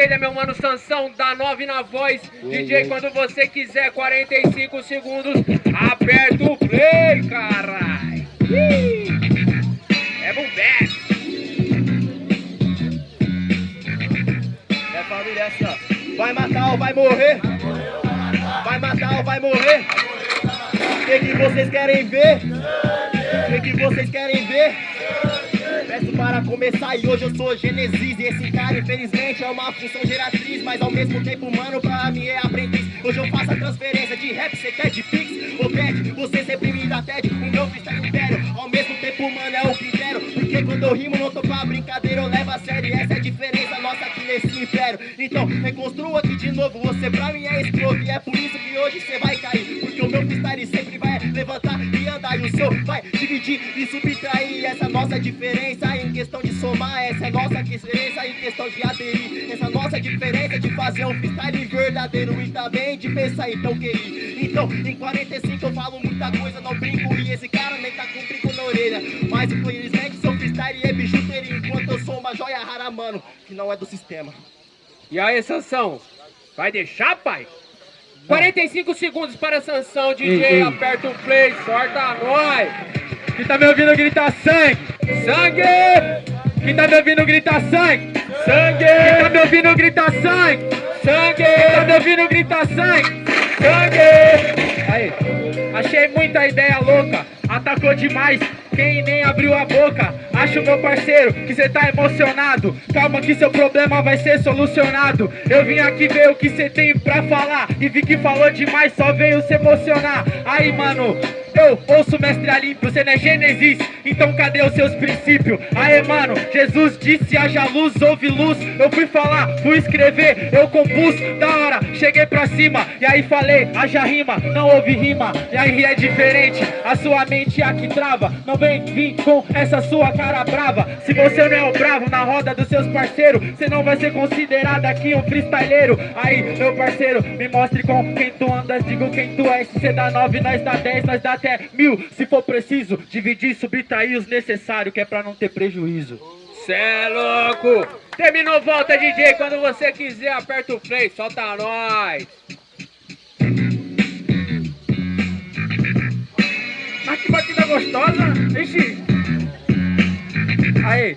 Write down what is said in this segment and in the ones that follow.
esquerda, meu mano Sansão, da 9 na voz. DJ, quando você quiser, 45 segundos, aperta o play, caralho. É bombé. É família ó. Vai matar ou vai morrer? Vai matar ou vai morrer? O que, que vocês querem ver? O que, que vocês querem ver? Para começar e hoje eu sou Genesis E esse cara infelizmente é uma função geratriz Mas ao mesmo tempo, mano, pra mim é aprendiz. Hoje eu faço a transferência de rap, cê quer de pix? Ou pede, você sempre me dá TED O meu freestyle império, ao mesmo tempo, mano, é o critério Porque quando eu rimo não tô pra brincadeira, eu levo a sério. Essa é a diferença nossa aqui nesse império. Então, reconstrua aqui de novo, você pra mim é escrovo E é por isso que hoje cê vai cair Porque o meu freestyle sempre levantar e andar E o seu vai dividir e subtrair Essa nossa diferença em questão de somar Essa é nossa diferença em questão de aderir Essa nossa diferença de fazer um freestyle verdadeiro E também de pensar então QI Então, em 45 eu falo muita coisa, não brinco E esse cara nem tá com brinco na orelha Mas infelizmente seu freestyle é bijuteria Enquanto eu sou uma joia rara, mano, que não é do sistema E aí, Sansão? Vai deixar, pai? 45 segundos para Sansão, DJ, Ei, ei. aperta o play, sorta nós. Quem tá me ouvindo grita sangue! Sangue! Quem tá me ouvindo grita sangue! Sangue! Quem tá me ouvindo grita sangue! Sangue! Quem tá me ouvindo grita sangue! Sangue! Aí, achei muita ideia louca, atacou demais, quem nem abriu a boca. Acho meu parceiro que cê tá emocionado. Calma que seu problema vai ser solucionado. Eu vim aqui ver o que cê tem pra falar e vi que falou demais, só veio se emocionar. Aí, mano, eu ouço mestre Alímpio, cê não é Gênesis, então cadê os seus princípios? Aê, mano, Jesus disse haja luz, houve luz. Eu fui falar, fui escrever, eu compus, da cheguei pra cima. E aí falei, haja rima, não houve rima. E aí é diferente, a sua mente é que trava. Não vem vir com essa sua cara brava. Se você não é o bravo na roda dos seus parceiros, você não vai ser considerado aqui um freestyleiro. Aí, meu parceiro, me mostre com quem tu andas, digo quem tu és. Se cê dá 9, nós dá 10, nós dá até mil. Se for preciso, dividir, subtrair os necessários, que é pra não ter prejuízo. Cê é louco! Terminou, volta, DJ. Quando você quiser, aperta o play, solta nós. Mas que batida gostosa! Ixi! Aí!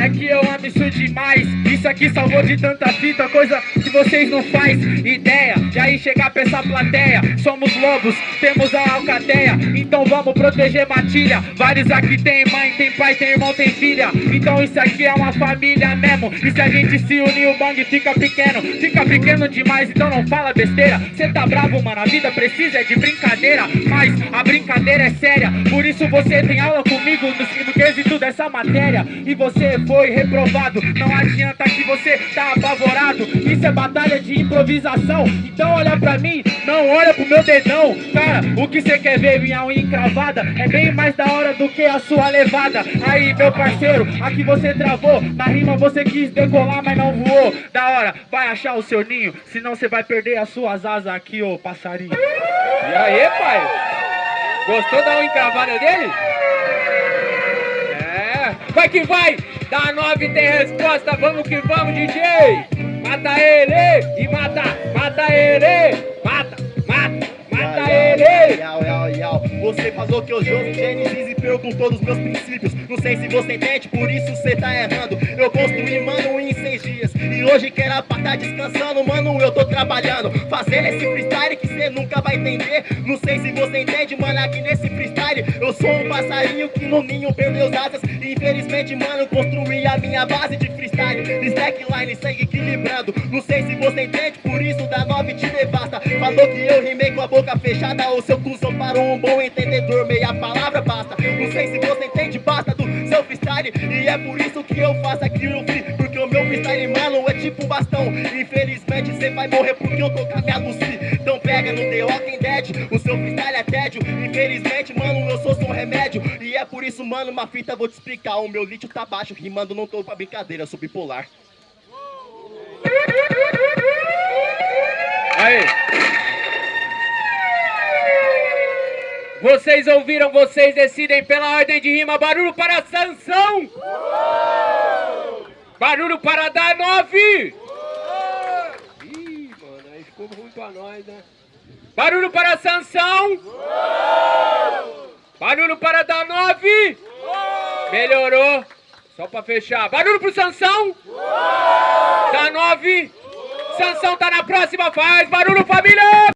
É que eu amo isso demais Isso aqui salvou de tanta fita Coisa vocês não faz ideia E aí chegar pra essa plateia. Somos lobos, temos a alcateia. Então vamos proteger matilha. Vários aqui tem mãe, tem pai, tem irmão, tem filha. Então isso aqui é uma família mesmo. E se a gente se unir o bang fica pequeno. Fica pequeno demais, então não fala besteira. Cê tá bravo, mano, a vida precisa de brincadeira. Mas a brincadeira é séria. Por isso você tem aula comigo no, quesito dessa matéria E você foi reprovado. Não adianta que você tá apavorado. Isso é batalha de improvisação. Então olha pra mim, não olha pro meu dedão. Cara, o que você quer ver minha unha encravada? É bem mais da hora do que a sua levada. Aí meu parceiro, aqui você travou. Na rima você quis decolar, mas não voou. Da hora, vai achar o seu ninho Senão você vai perder as suas asas aqui, ô passarinho. E aí, pai? Gostou da unha encravada dele? Vai que vai! Da 9 tem resposta, vamos que vamos, DJ! Mata ele! E mata! Mata ele! Mata! Mata! Mata ele! Você falou que eu jogo Gênesis e perguntou dos meus princípios. Não sei se seis dias. E hoje que era pra tá descansando, mano, eu tô trabalhando. Fazendo esse freestyle que você nunca vai entender. Não sei se você entende, mano, aqui nesse freestyle. Eu sou um passarinho que no ninho perdeu as asas. Infelizmente, mano, construí a minha base de freestyle. Slackline, segue equilibrando. Não sei se você entende, por isso da 9 te devasta. Falou que eu rimei com a boca fechada. O seu cuzão para um bom entendedor, meia palavra basta. Não sei se você entende, basta do seu freestyle. E é por isso que eu faço aqui o free. Bastão. Infelizmente, você vai morrer porque eu tô com a minha Lucy. Então pega no The Walking Dead, o seu freestyle é tédio. Infelizmente, mano, eu sou só um remédio. E é por isso, mano, uma fita eu vou te explicar. O meu lítio tá baixo, rimando, não tô pra brincadeira, sou bipolar. Aí! Vocês ouviram, vocês decidem pela ordem de rima. Barulho para Sansão! Barulho para dar nove! Pra nós, né? Barulho para Sansão! Barulho para dar nove! Melhorou! Só pra fechar. Barulho pro Sansão! Dá nove! Sansão tá na próxima, faz! Barulho família!